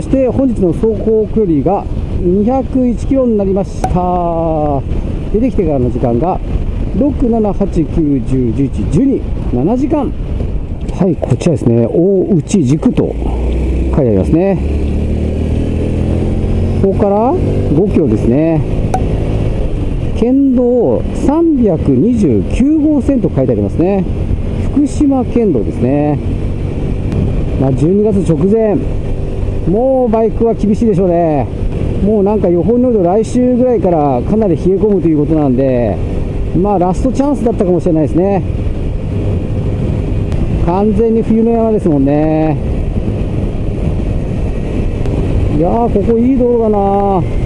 そして本日の走行距離が201キロになりました。出てきてからの時間が67891011112時間はいこちらですね。大内軸と書いてありますね。ここから5キロですね。県道329号線と書いてありますね。福島県道ですね。まあ、12月直前。もうバイクは厳しいでしょうね。もうなんか予報によると来週ぐらいからかなり冷え込むということなんでまあラストチャンスだったかもしれないですね。完全に冬の山ですもんね。いやーここいい道路だな。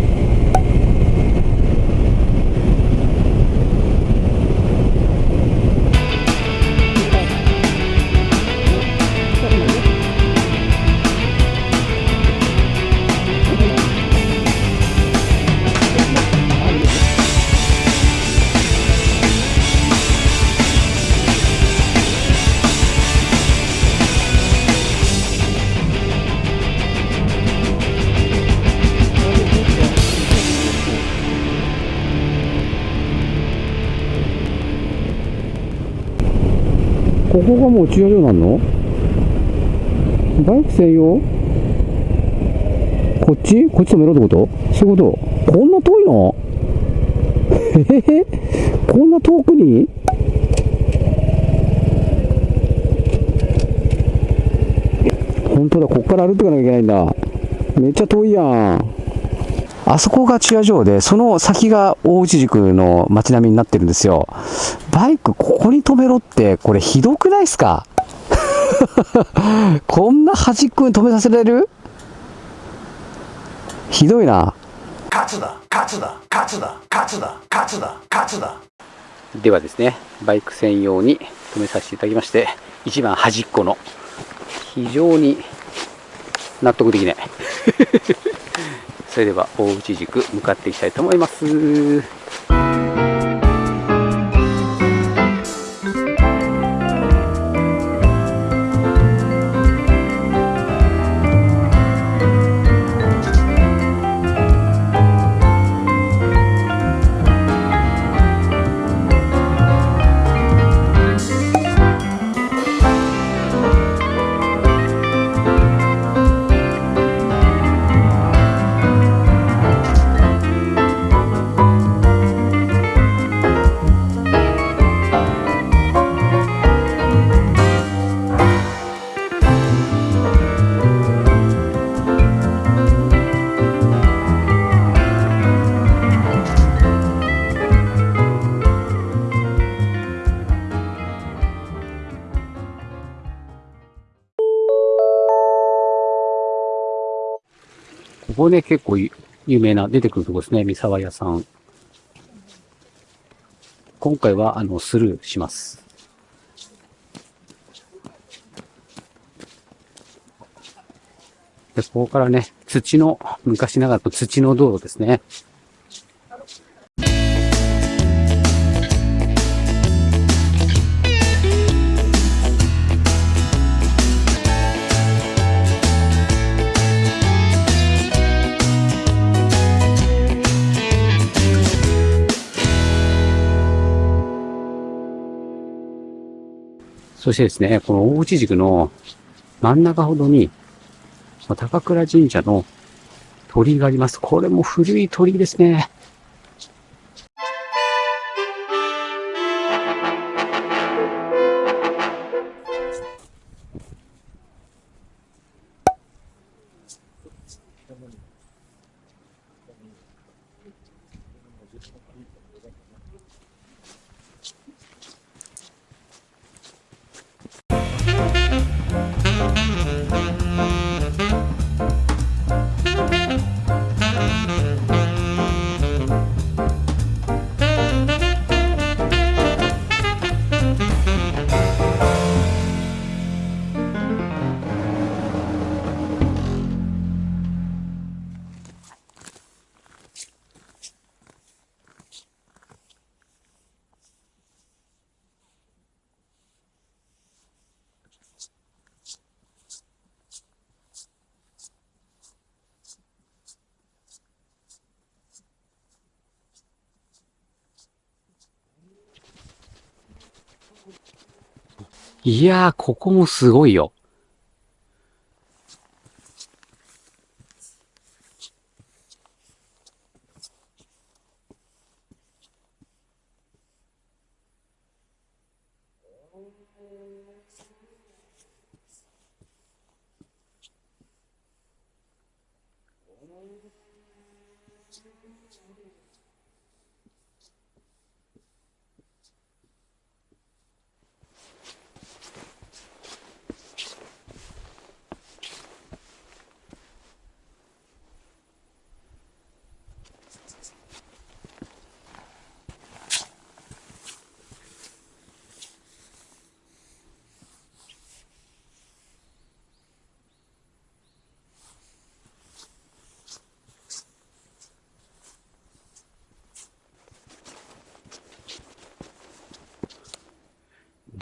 ここがもう駐車場なんの？バイク専用？こっち？こっち止めろってこと？そういうこと？こんな遠いの？えへこんな遠くに？本当だ、こっから歩っていかなきゃいけないんだ。めっちゃ遠いやん。あそこが駐車場で、その先が大内宿の街並みになってるんですよ。バイクここに止めろって、これひどくないっすか？こんな端っこに止めさせられる？ひどいな。勝つだ。勝つだ。勝つだ。勝つだ。勝つだ。勝つだ。ではですね、バイク専用に止めさせていただきまして、一番端っこの、非常に納得できない。それでは大内軸向かっていきたいと思います。ここね、結構有名な出てくるとこですね。三沢屋さん。今回は、あの、スルーします。で、ここからね、土の、昔ながらの土の道路ですね。そしてですね、この大内軸の真ん中ほどに、高倉神社の鳥居があります。これも古い鳥居ですね。いやー、ここもすごいよ。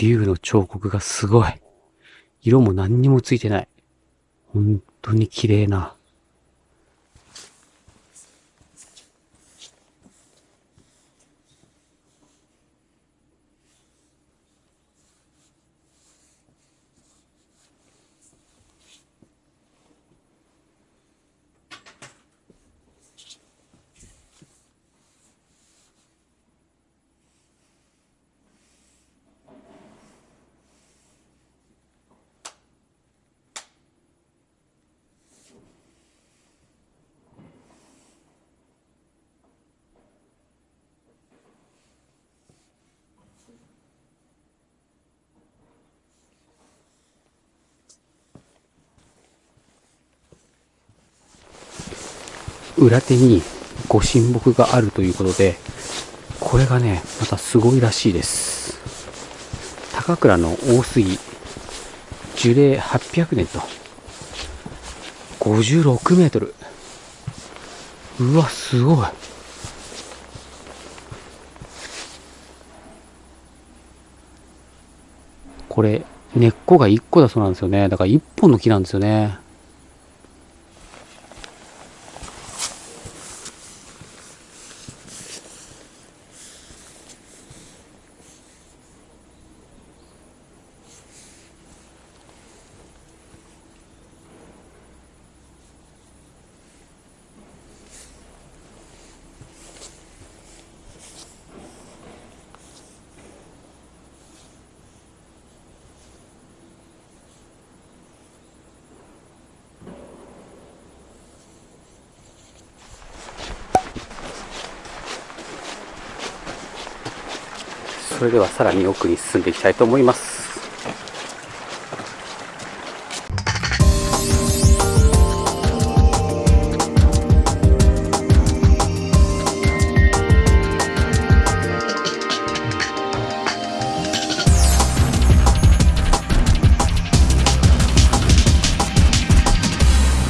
竜の彫刻がすごい。色も何にもついてない。本当に綺麗な。裏手にご神木があるということで、これがね、またすごいらしいです。高倉の大杉、樹齢800年と、56メートル。うわ、すごい。これ、根っこが1個だそうなんですよね。だから1本の木なんですよね。それではさらに奥に進んでいきたいと思います。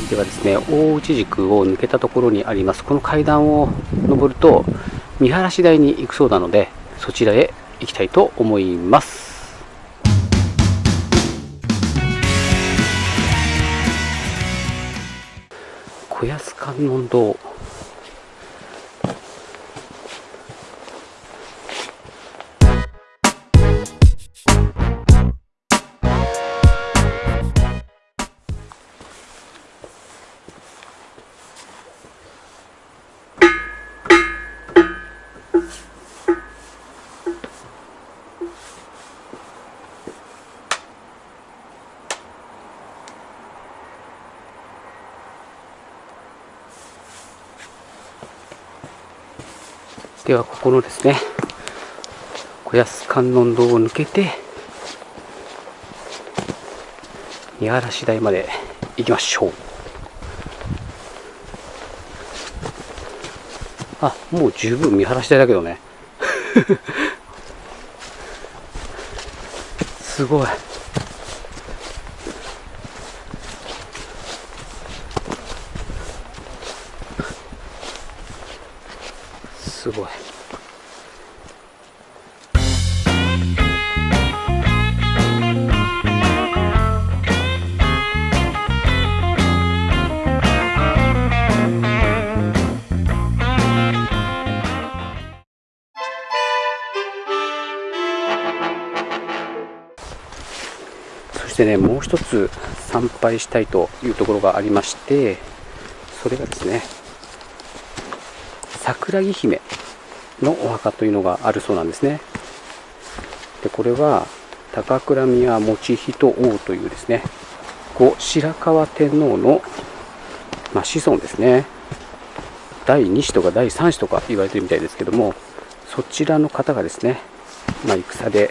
ではですね、大内軸を抜けたところにあります、この階段を登ると、見晴らし台に行くそうなので、そちらへいきたいと思います。小安観音堂。ではここのですね小安観音堂を抜けて見晴らし台まで行きましょう。あもう十分見晴らし台だけどね。すごい。してねもう一つ参拝したいというところがありましてそれがですね桜木姫のお墓というのがあるそうなんですね。でこれは高倉宮持人王というですね後白河天皇の、まあ、子孫ですね。第2子とか第3子とか言われてるみたいですけどもそちらの方がですね、まあ、戦で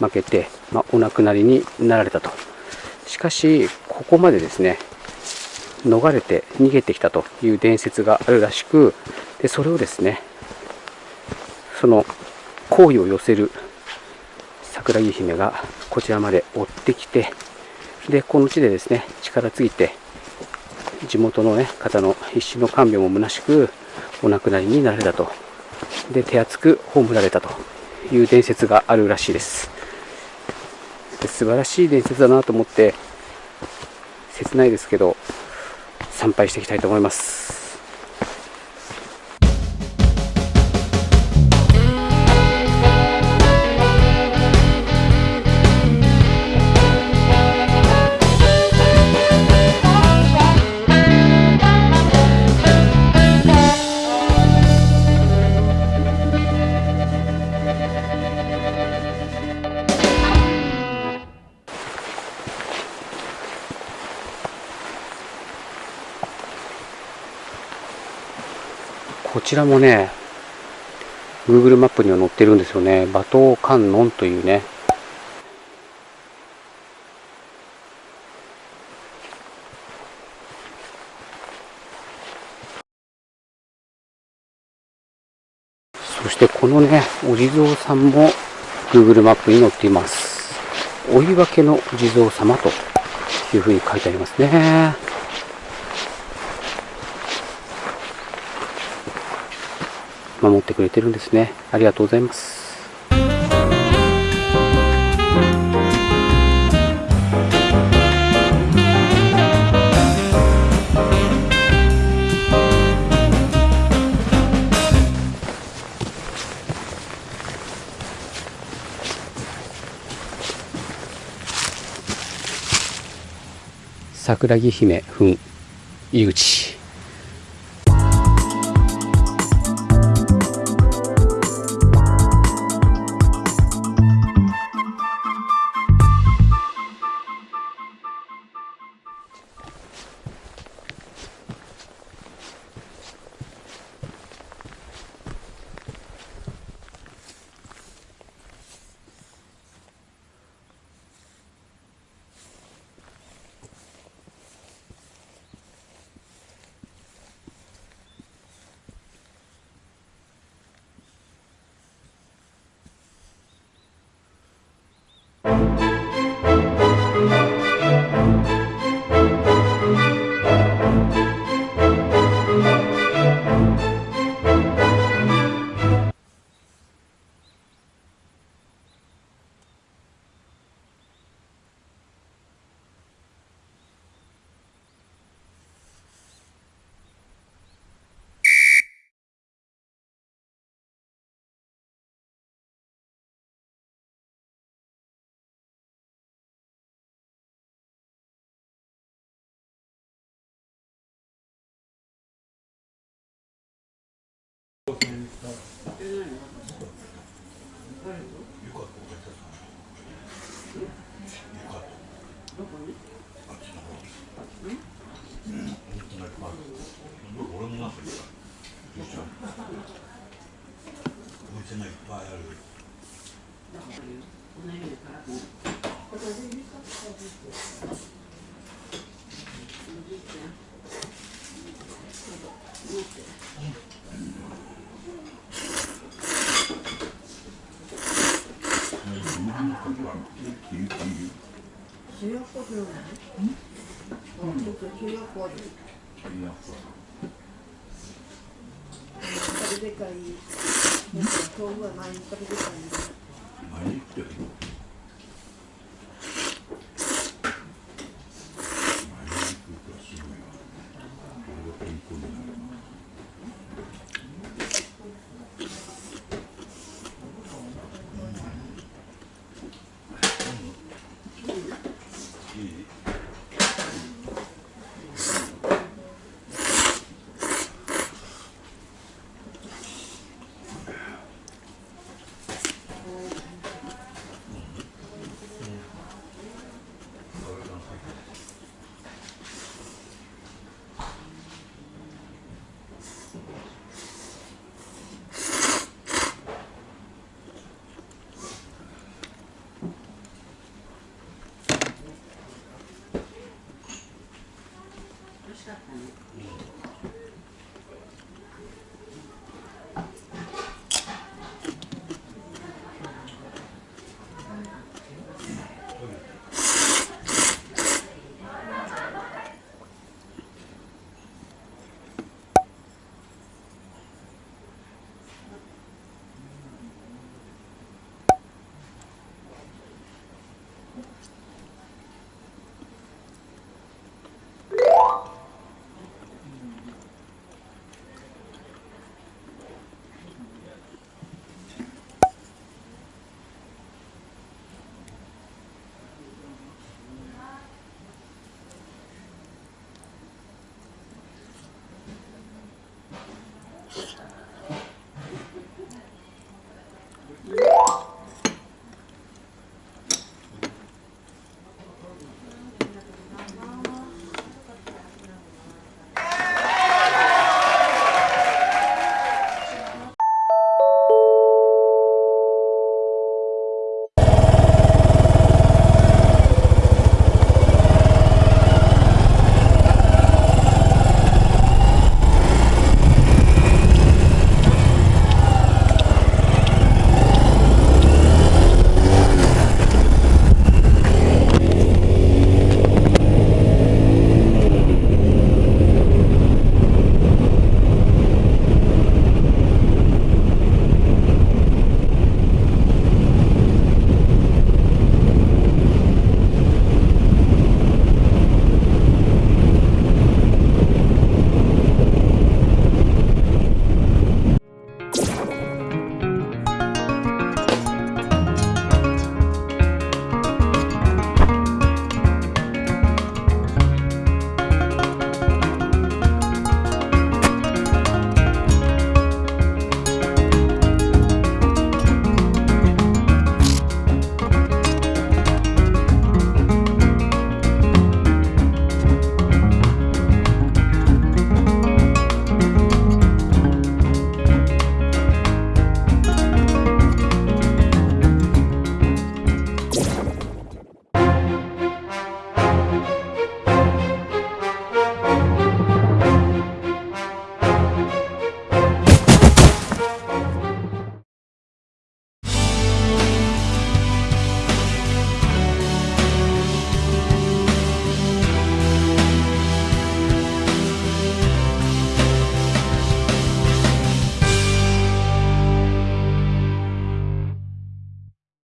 負けて、まあ、お亡くなりになられたと。しかしここまでですね逃れて逃げてきたという伝説があるらしくでそれをですねその好意を寄せる桜木姫がこちらまで追ってきてでこの地でですね力尽きて地元の、ね、方の必死の看病も虚しくお亡くなりになられたと。で手厚く葬られたという伝説があるらしいです。で素晴らしい伝説だなと思って切ないですけど参拝していきたいと思います。ちらもね Google マップには載ってるんですよね。馬頭観音というね。そしてこのねお地蔵さんも Google マップに載っています。追い分けのお地蔵様というふうに書いてありますね。守ってくれてるんですね。ありがとうございます。桜木姫墳入り口。でかいなん。毎日